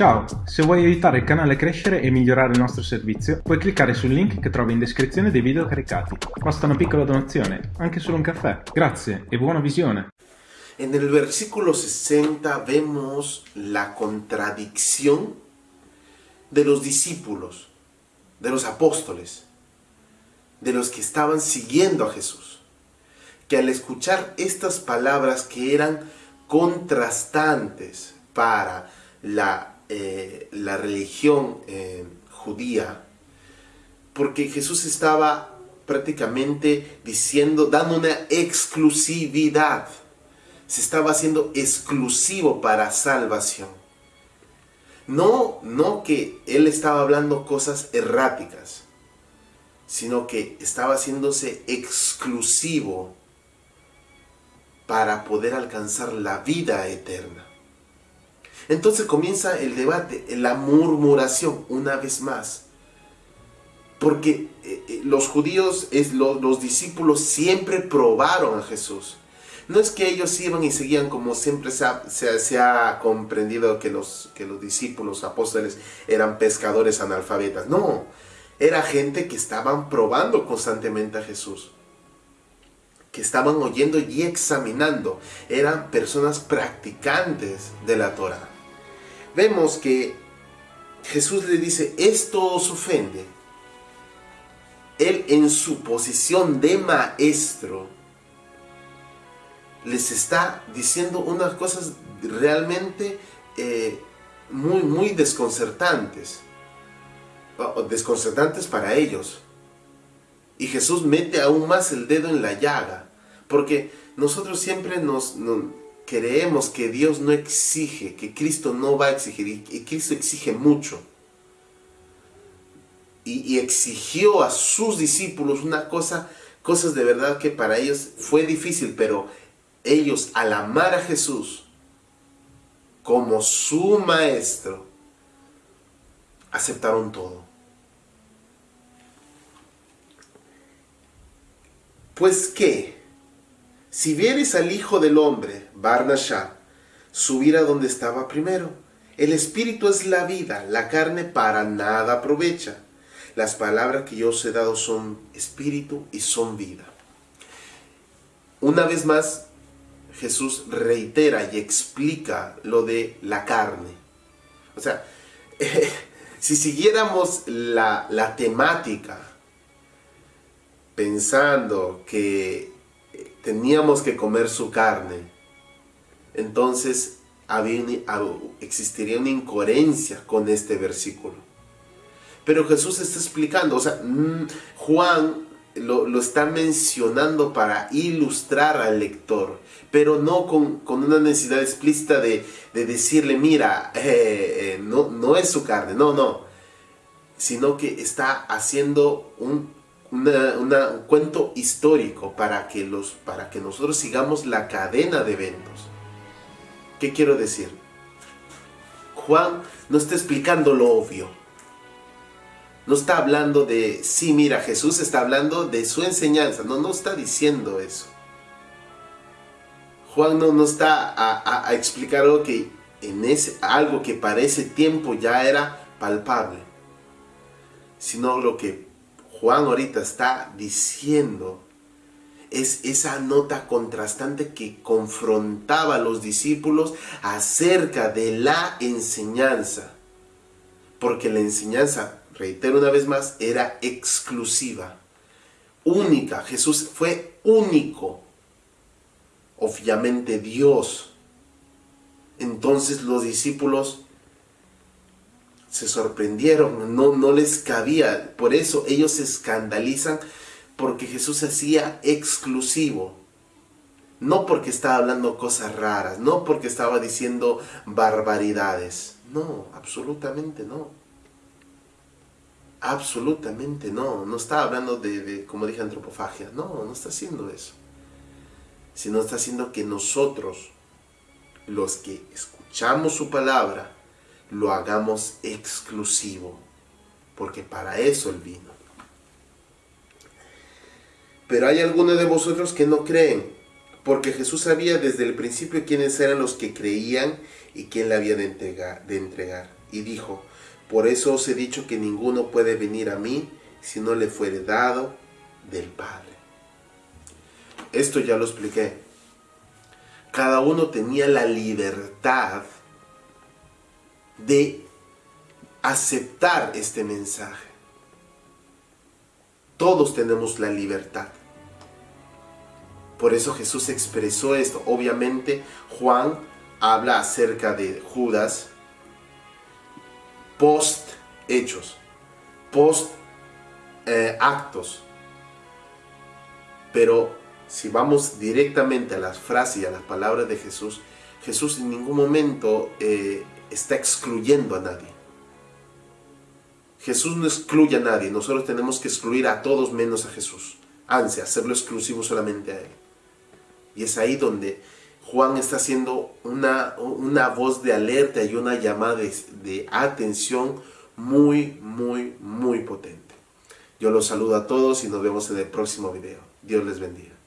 Ciao, se vuoi aiutare il canale a crescere e migliorare il nostro servizio, puoi cliccare sul link che trovi in descrizione dei video caricati. Basta una piccola donazione, anche solo un caffè. Grazie e buona visione. En el versículo 60 vemos la contradicción de los discípulos, de los apóstoles, de los que estaban siguiendo a Jesús, que al escuchar estas palabras que eran contrastantes para la eh, la religión eh, judía, porque Jesús estaba prácticamente diciendo, dando una exclusividad, se estaba haciendo exclusivo para salvación. No, no que él estaba hablando cosas erráticas, sino que estaba haciéndose exclusivo para poder alcanzar la vida eterna. Entonces comienza el debate, la murmuración, una vez más. Porque eh, eh, los judíos, los, discípulos siempre probaron a Jesús. No es que ellos iban y seguían como siempre se ha, comprendido que los, que los discípulos, apóstoles, eran pescadores analfabetas. No, era gente que estaban probando constantemente a Jesús. Que estaban oyendo y examinando. Eran personas practicantes de la Torah vemos que Jesús le dice, esto os ofende. Él en su posición de maestro les está diciendo unas cosas realmente eh, muy, muy desconcertantes. Desconcertantes para ellos. Y Jesús mete aún más el dedo en la llaga. Porque nosotros siempre nos creemos que Dios no exige, que Cristo no va a exigir, y Cristo exige mucho. Y, exigió a sus discípulos una cosa, cosas de verdad que para ellos fue difícil, pero ellos al amar a Jesús como su maestro, aceptaron todo. Pues qué, si vieres al Hijo del Hombre, Barnashá, subir a donde estaba primero, el espíritu es la vida, la carne para nada aprovecha. Las palabras que yo os he dado son espíritu y son vida. Una vez más, Jesús reitera y explica lo de la carne. O sea, si siguiéramos la, la temática pensando que teníamos que comer su carne, entonces existiría una incoherencia con este versículo. Pero Jesús está explicando, o sea, mm, Juan lo, está mencionando para ilustrar al lector, pero no con, una necesidad explícita de, decirle, mira, eh, eh, no, no es su carne, no, no, sino que está haciendo un un cuento histórico para que, los, para que nosotros sigamos la cadena de eventos. ¿Qué quiero decir? Juan no está explicando lo obvio. No está hablando de, sí, mira, Jesús está hablando de su enseñanza. No, no está diciendo eso. Juan no, no está a, explicar algo que, en ese, algo que para ese tiempo ya era palpable. Sino lo que Juan ahorita está diciendo es esa nota contrastante que confrontaba a los discípulos acerca de la enseñanza. Porque la enseñanza, reitero una vez más, era exclusiva, única. Jesús fue único, obviamente Dios. Entonces los discípulos se sorprendieron, no, no les cabía. Por eso ellos se escandalizan porque Jesús hacía exclusivo. No porque estaba hablando cosas raras, no porque estaba diciendo barbaridades. No, absolutamente no. Absolutamente no. No está hablando de, de, como dije, antropofagia. No, no está haciendo eso. Sino está haciendo que nosotros, los que escuchamos su palabra, lo hagamos exclusivo, porque para eso Él vino. Pero hay algunos de vosotros que no creen, porque Jesús sabía desde el principio quiénes eran los que creían y quién le había de entregar. De entregar. y dijo, por eso os he dicho que ninguno puede venir a mí si no le fuere dado del Padre. Esto ya lo expliqué. Cada uno tenía la libertad de aceptar este mensaje. Todos tenemos la libertad. Por eso Jesús expresó esto. Obviamente Juan habla acerca de Judas post hechos, post actos. Pero si vamos directamente a las frases y a las palabras de Jesús, Jesús en ningún momento eh, está excluyendo a nadie. Jesús no excluye a nadie, nosotros tenemos que excluir a todos menos a Jesús. Ansia, hacerlo exclusivo solamente a Él. Y es ahí donde Juan está haciendo una, una voz de alerta y una llamada de, de atención muy, muy, muy potente. Yo los saludo a todos y nos vemos en el próximo video. Dios les bendiga.